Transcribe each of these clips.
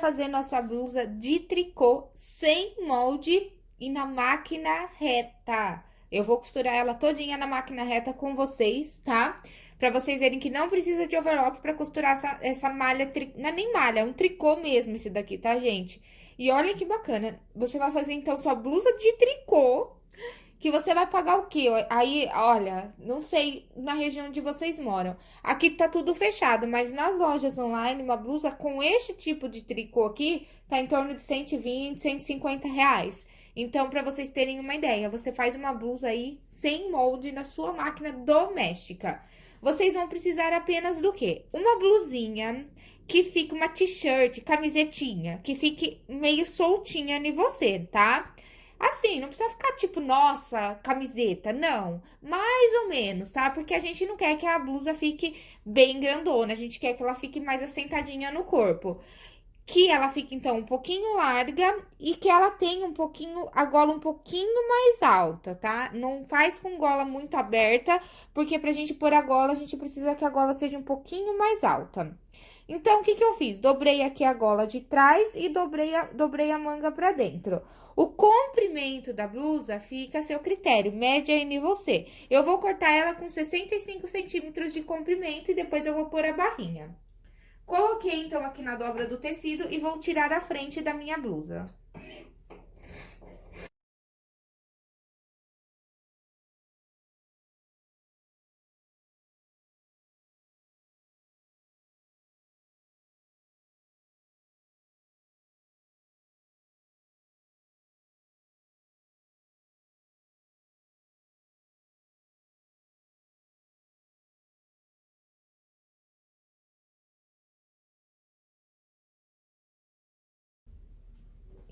fazer nossa blusa de tricô sem molde e na máquina reta. Eu vou costurar ela todinha na máquina reta com vocês, tá? Pra vocês verem que não precisa de overlock pra costurar essa, essa malha, tri... não é nem malha, é um tricô mesmo esse daqui, tá, gente? E olha que bacana, você vai fazer então sua blusa de tricô, que você vai pagar o quê? Aí, olha, não sei na região onde vocês moram. Aqui tá tudo fechado, mas nas lojas online, uma blusa com este tipo de tricô aqui, tá em torno de 120, 150 reais. Então, pra vocês terem uma ideia, você faz uma blusa aí sem molde na sua máquina doméstica. Vocês vão precisar apenas do quê? Uma blusinha que fique uma t-shirt, camisetinha, que fique meio soltinha em você, tá? Assim, não precisa ficar tipo, nossa, camiseta, não. Mais ou menos, tá? Porque a gente não quer que a blusa fique bem grandona, a gente quer que ela fique mais assentadinha no corpo. Que ela fique, então, um pouquinho larga e que ela tenha um pouquinho, a gola um pouquinho mais alta, tá? Não faz com gola muito aberta, porque pra gente pôr a gola, a gente precisa que a gola seja um pouquinho mais alta. Então, o que que eu fiz? Dobrei aqui a gola de trás e dobrei a, dobrei a manga pra dentro. O comprimento da blusa fica a seu critério, média em você. Eu vou cortar ela com 65 centímetros de comprimento e depois eu vou pôr a barrinha. Coloquei, então, aqui na dobra do tecido e vou tirar a frente da minha blusa.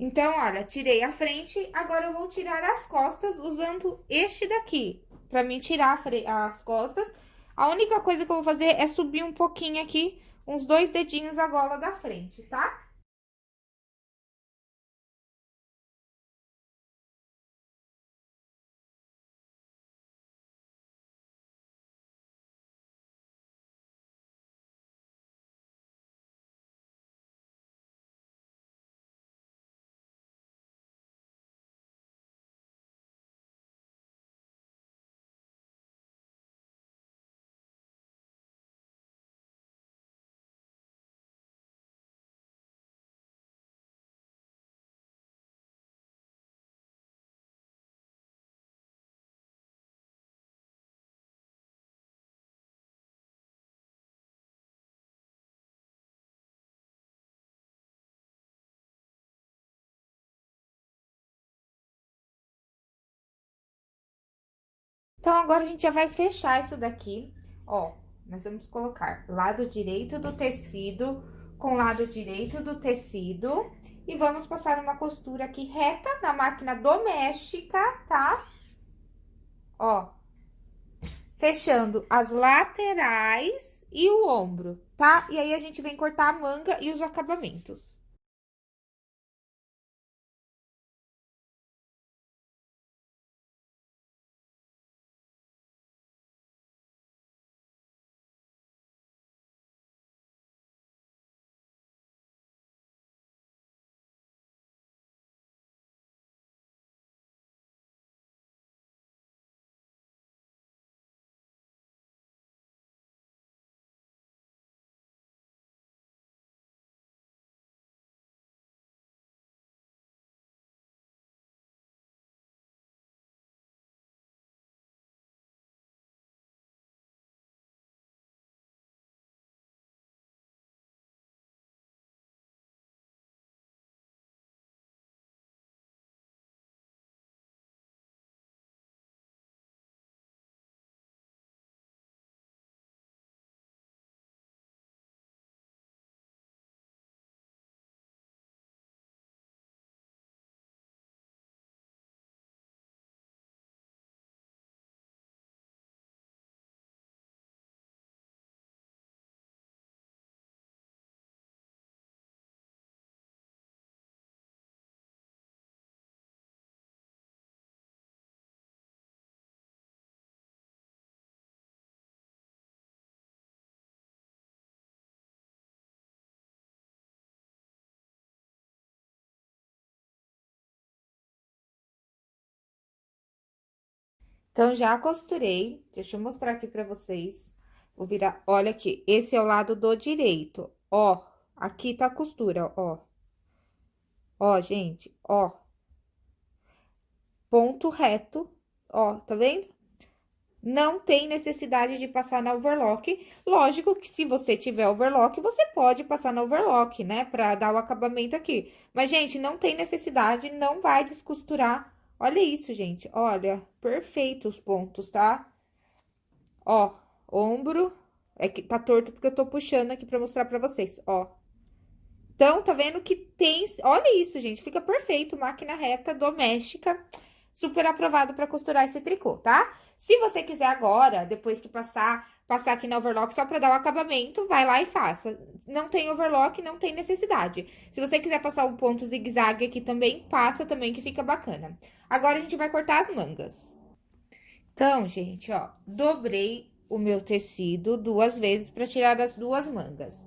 Então, olha, tirei a frente, agora eu vou tirar as costas usando este daqui, pra mim tirar as costas. A única coisa que eu vou fazer é subir um pouquinho aqui, uns dois dedinhos a gola da frente, tá? Então, agora a gente já vai fechar isso daqui, ó. Nós vamos colocar lado direito do tecido com lado direito do tecido. E vamos passar uma costura aqui reta na máquina doméstica, tá? Ó. Fechando as laterais e o ombro, tá? E aí, a gente vem cortar a manga e os acabamentos. Então, já costurei. Deixa eu mostrar aqui pra vocês. Vou virar, olha aqui, esse é o lado do direito, ó. Aqui tá a costura, ó. Ó, gente, ó. Ponto reto, ó, tá vendo? Não tem necessidade de passar na overlock. Lógico que se você tiver overlock, você pode passar na overlock, né? Pra dar o acabamento aqui. Mas, gente, não tem necessidade, não vai descosturar Olha isso, gente. Olha, perfeito os pontos, tá? Ó, ombro. É que tá torto porque eu tô puxando aqui pra mostrar pra vocês, ó. Então, tá vendo que tem... Olha isso, gente. Fica perfeito, máquina reta doméstica super aprovado para costurar esse tricô, tá? Se você quiser agora, depois que passar, passar aqui na overlock só para dar o acabamento, vai lá e faça. Não tem overlock, não tem necessidade. Se você quiser passar o um ponto zigue-zague aqui também, passa também que fica bacana. Agora, a gente vai cortar as mangas. Então, gente, ó, dobrei o meu tecido duas vezes para tirar as duas mangas.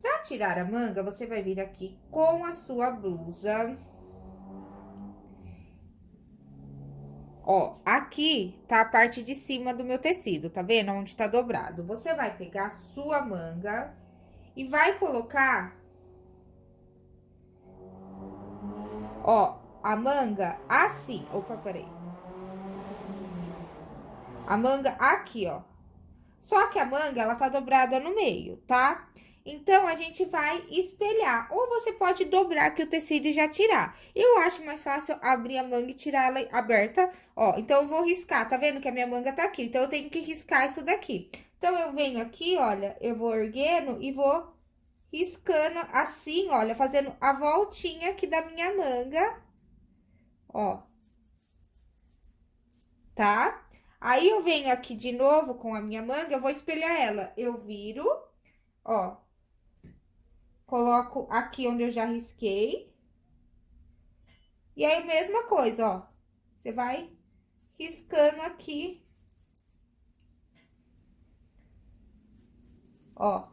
Para tirar a manga, você vai vir aqui com a sua blusa Ó, aqui tá a parte de cima do meu tecido, tá vendo? Onde tá dobrado. Você vai pegar a sua manga e vai colocar... Ó, a manga assim. Opa, peraí. A manga aqui, ó. Só que a manga, ela tá dobrada no meio, tá? Tá? Então, a gente vai espelhar. Ou você pode dobrar aqui o tecido e já tirar. Eu acho mais fácil abrir a manga e tirar ela aberta. Ó, então, eu vou riscar. Tá vendo que a minha manga tá aqui? Então, eu tenho que riscar isso daqui. Então, eu venho aqui, olha, eu vou erguendo e vou riscando assim, olha, fazendo a voltinha aqui da minha manga. Ó. Tá? Aí, eu venho aqui de novo com a minha manga, eu vou espelhar ela. Eu viro, ó, Coloco aqui onde eu já risquei. E aí, mesma coisa, ó. Você vai riscando aqui. Ó.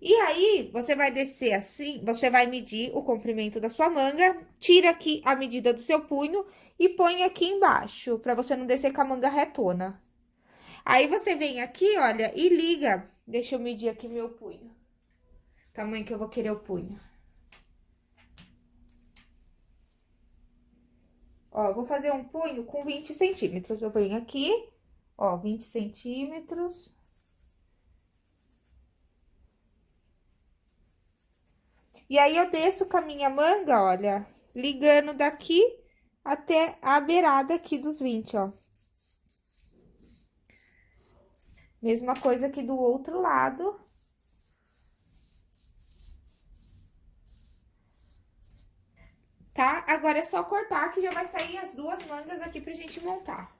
E aí, você vai descer assim, você vai medir o comprimento da sua manga, tira aqui a medida do seu punho e põe aqui embaixo, pra você não descer com a manga retona. Aí, você vem aqui, olha, e liga. Deixa eu medir aqui meu punho tamanho que eu vou querer o punho. Ó, vou fazer um punho com 20 centímetros. Eu venho aqui, ó, 20 centímetros. E aí, eu desço com a minha manga, olha, ligando daqui até a beirada aqui dos 20, ó. Mesma coisa aqui do outro lado. Tá? Agora é só cortar que já vai sair as duas mangas aqui pra gente montar.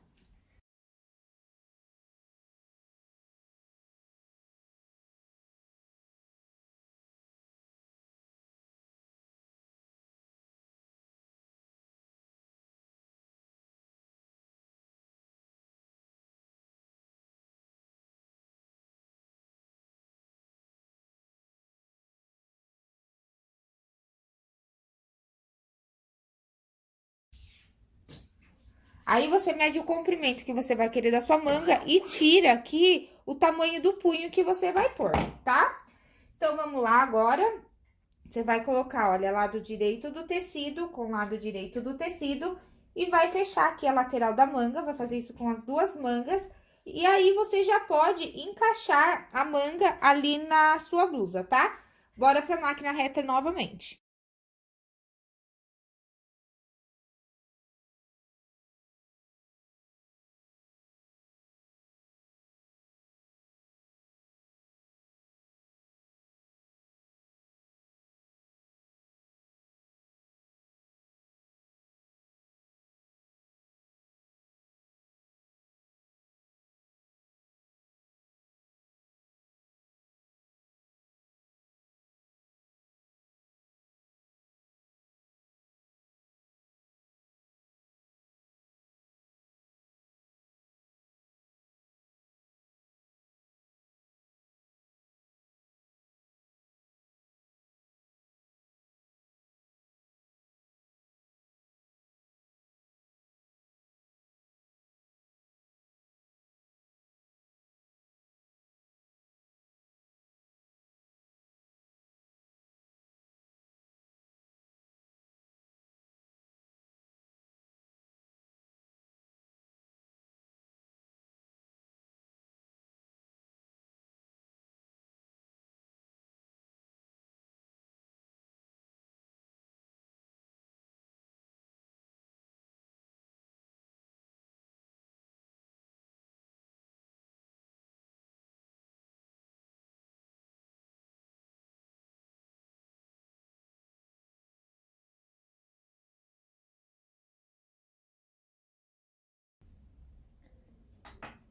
Aí, você mede o comprimento que você vai querer da sua manga e tira aqui o tamanho do punho que você vai pôr, tá? Então, vamos lá agora. Você vai colocar, olha, lado direito do tecido com lado direito do tecido e vai fechar aqui a lateral da manga, vai fazer isso com as duas mangas. E aí, você já pode encaixar a manga ali na sua blusa, tá? Bora pra máquina reta novamente.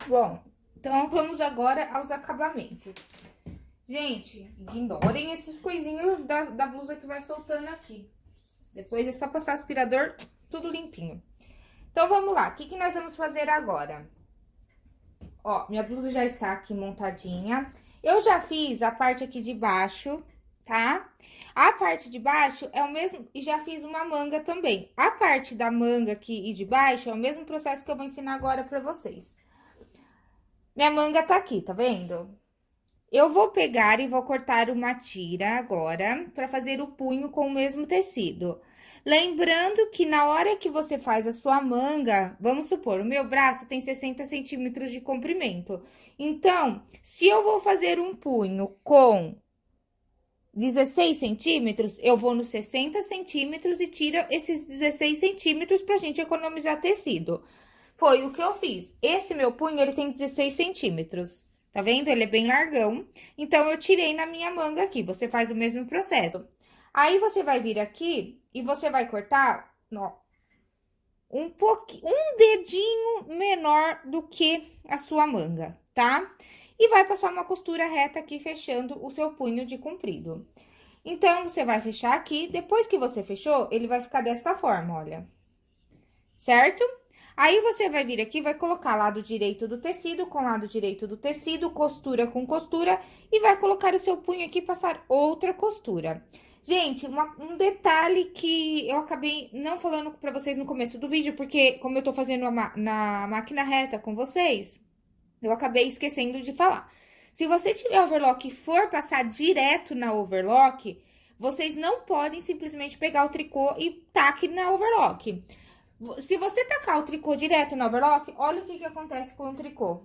Bom, então vamos agora aos acabamentos. Gente, ignorem esses coisinhos da, da blusa que vai soltando aqui. Depois é só passar aspirador, tudo limpinho. Então, vamos lá. O que, que nós vamos fazer agora? Ó, minha blusa já está aqui montadinha. Eu já fiz a parte aqui de baixo, tá? A parte de baixo é o mesmo... E já fiz uma manga também. A parte da manga aqui e de baixo é o mesmo processo que eu vou ensinar agora pra vocês. Minha manga tá aqui, tá vendo? Eu vou pegar e vou cortar uma tira agora, pra fazer o punho com o mesmo tecido. Lembrando que na hora que você faz a sua manga, vamos supor, o meu braço tem 60 centímetros de comprimento. Então, se eu vou fazer um punho com 16 centímetros, eu vou nos 60 centímetros e tiro esses 16 centímetros pra gente economizar tecido. Foi o que eu fiz. Esse meu punho, ele tem 16 centímetros. Tá vendo? Ele é bem largão. Então, eu tirei na minha manga aqui. Você faz o mesmo processo. Aí, você vai vir aqui e você vai cortar, ó, um pouquinho, um dedinho menor do que a sua manga, tá? E vai passar uma costura reta aqui, fechando o seu punho de comprido. Então, você vai fechar aqui, depois que você fechou, ele vai ficar desta forma, olha. Certo? Aí, você vai vir aqui, vai colocar lado direito do tecido com lado direito do tecido, costura com costura, e vai colocar o seu punho aqui e passar outra costura. Gente, uma, um detalhe que eu acabei não falando pra vocês no começo do vídeo, porque como eu tô fazendo a, na máquina reta com vocês, eu acabei esquecendo de falar. Se você tiver overlock e for passar direto na overlock, vocês não podem simplesmente pegar o tricô e taque na overlock. Se você tacar o tricô direto na overlock, olha o que, que acontece com o tricô.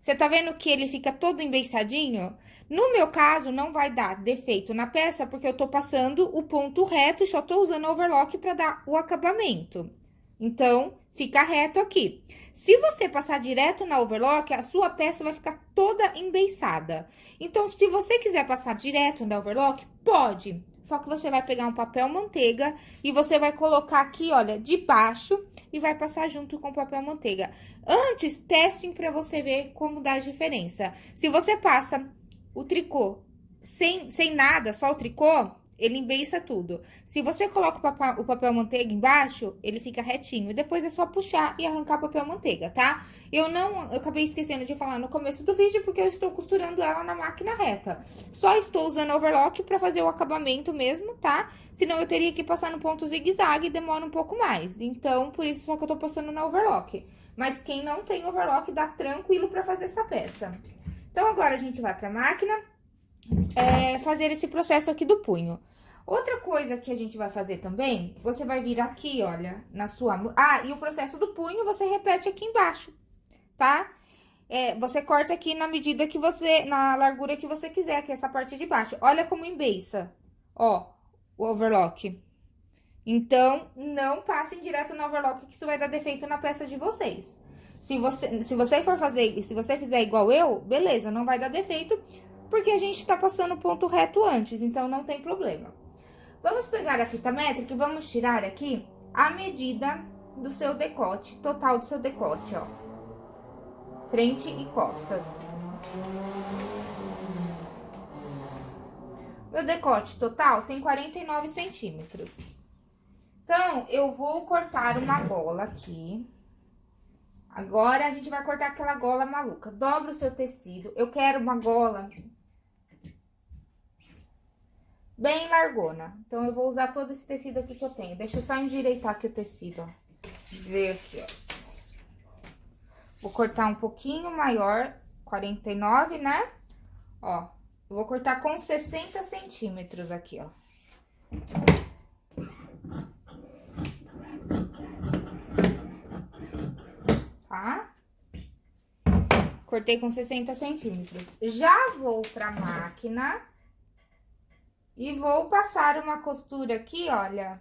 Você tá vendo que ele fica todo embeiçadinho? No meu caso, não vai dar defeito na peça, porque eu tô passando o ponto reto e só tô usando overlock pra dar o acabamento. Então, fica reto aqui. Se você passar direto na overlock, a sua peça vai ficar toda embeiçada. Então, se você quiser passar direto na overlock, pode. Só que você vai pegar um papel manteiga e você vai colocar aqui, olha, de baixo e vai passar junto com o papel manteiga. Antes, testem para você ver como dá a diferença. Se você passa o tricô sem, sem nada, só o tricô, ele embeiça tudo. Se você coloca o papel, o papel manteiga embaixo, ele fica retinho. Depois é só puxar e arrancar o papel manteiga, tá? Eu não, eu acabei esquecendo de falar no começo do vídeo, porque eu estou costurando ela na máquina reta. Só estou usando overlock pra fazer o acabamento mesmo, tá? Senão eu teria que passar no ponto zigue-zague e demora um pouco mais. Então, por isso só que eu tô passando na overlock. Mas quem não tem overlock, dá tranquilo pra fazer essa peça. Então, agora a gente vai pra máquina, é, fazer esse processo aqui do punho. Outra coisa que a gente vai fazer também, você vai vir aqui, olha, na sua... Ah, e o processo do punho você repete aqui embaixo, tá? É, você corta aqui na medida que você... Na largura que você quiser, aqui essa parte de baixo. Olha como embeiça, ó, o overlock. Então, não passem direto no overlock, que isso vai dar defeito na peça de vocês. Se você, se você for fazer, se você fizer igual eu, beleza, não vai dar defeito, porque a gente tá passando o ponto reto antes, então não tem problema. Vamos pegar a fita métrica e vamos tirar aqui a medida do seu decote, total do seu decote, ó. Frente e costas. Meu decote total tem 49 centímetros. Então, eu vou cortar uma gola aqui. Agora, a gente vai cortar aquela gola maluca. Dobra o seu tecido. Eu quero uma gola bem largona. Então, eu vou usar todo esse tecido aqui que eu tenho. Deixa eu só endireitar aqui o tecido, ó. Ver aqui, ó. Vou cortar um pouquinho maior, 49, né? Ó, vou cortar com 60 centímetros aqui, ó. Tá? Cortei com 60 centímetros. Já vou pra máquina e vou passar uma costura aqui, olha,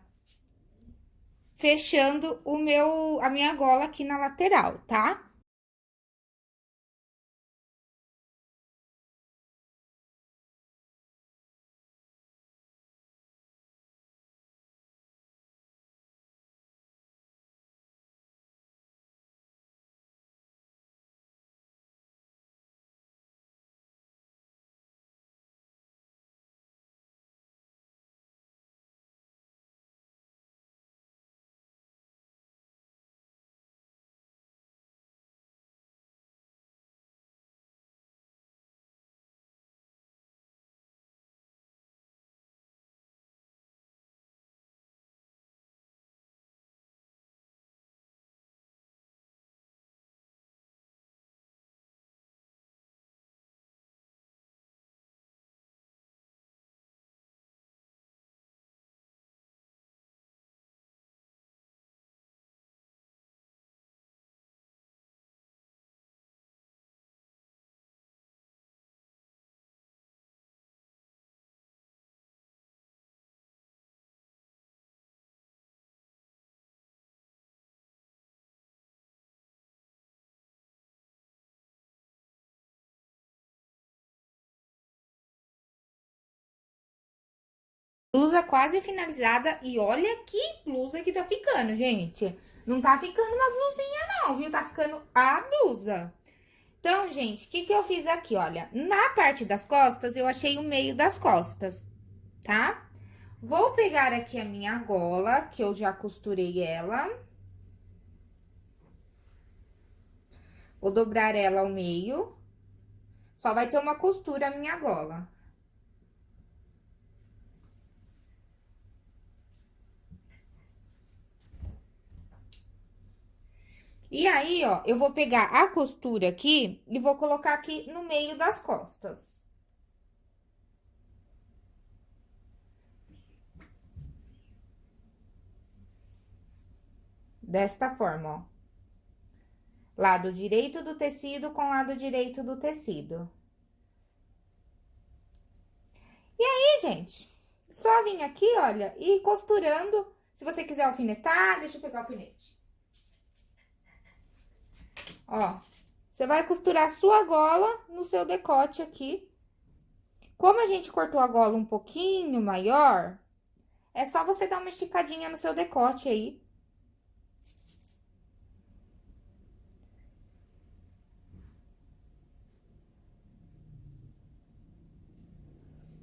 fechando o meu, a minha gola aqui na lateral, tá? Blusa quase finalizada e olha que blusa que tá ficando, gente. Não tá ficando uma blusinha não, viu? Tá ficando a blusa. Então, gente, o que que eu fiz aqui, olha? Na parte das costas, eu achei o meio das costas, tá? Vou pegar aqui a minha gola, que eu já costurei ela. Vou dobrar ela ao meio. Só vai ter uma costura a minha gola. E aí, ó, eu vou pegar a costura aqui e vou colocar aqui no meio das costas. Desta forma, ó. Lado direito do tecido com lado direito do tecido. E aí, gente, só vim aqui, olha, e costurando. Se você quiser alfinetar, deixa eu pegar o alfinete. Ó, você vai costurar sua gola no seu decote aqui. Como a gente cortou a gola um pouquinho maior, é só você dar uma esticadinha no seu decote aí.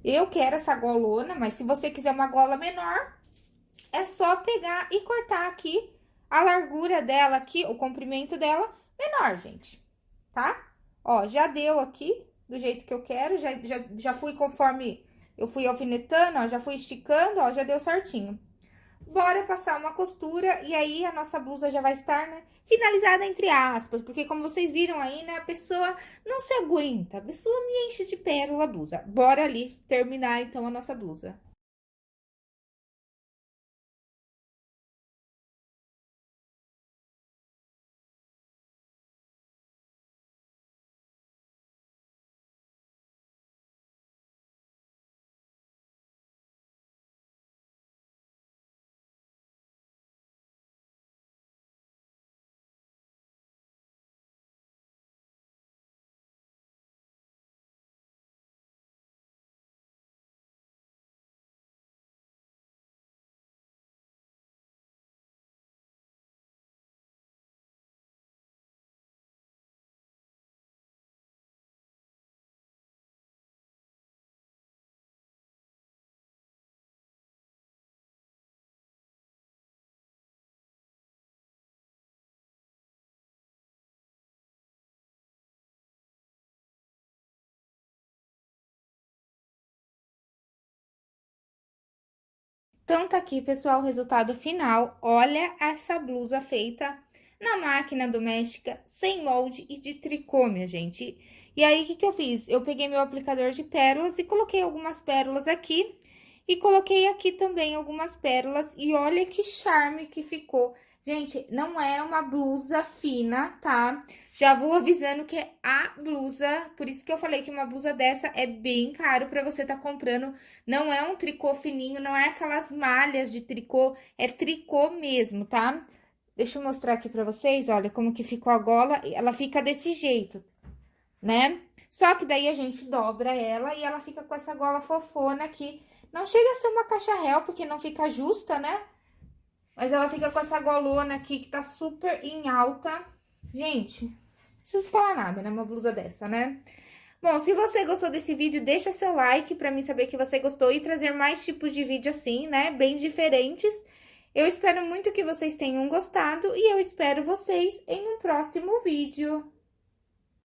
Eu quero essa golona, mas se você quiser uma gola menor, é só pegar e cortar aqui a largura dela aqui, o comprimento dela menor, gente, tá? Ó, já deu aqui do jeito que eu quero, já, já, já fui conforme eu fui alfinetando, ó, já fui esticando, ó, já deu certinho. Bora passar uma costura e aí a nossa blusa já vai estar, né, finalizada entre aspas, porque como vocês viram aí, né, a pessoa não se aguenta, a pessoa me enche de pérola a blusa. Bora ali terminar então a nossa blusa. Então, tá aqui, pessoal, o resultado final. Olha essa blusa feita na máquina doméstica, sem molde e de tricô, minha gente. E aí, o que que eu fiz? Eu peguei meu aplicador de pérolas e coloquei algumas pérolas aqui. E coloquei aqui também algumas pérolas. E olha que charme que ficou. Gente, não é uma blusa fina, tá? Já vou avisando que é a blusa, por isso que eu falei que uma blusa dessa é bem caro pra você tá comprando. Não é um tricô fininho, não é aquelas malhas de tricô, é tricô mesmo, tá? Deixa eu mostrar aqui pra vocês, olha como que ficou a gola, ela fica desse jeito, né? Só que daí a gente dobra ela e ela fica com essa gola fofona aqui. Não chega a ser uma caixa réu, porque não fica justa, né? Mas ela fica com essa golona aqui que tá super em alta. Gente, não preciso falar nada, né? Uma blusa dessa, né? Bom, se você gostou desse vídeo, deixa seu like pra mim saber que você gostou e trazer mais tipos de vídeo assim, né? Bem diferentes. Eu espero muito que vocês tenham gostado e eu espero vocês em um próximo vídeo.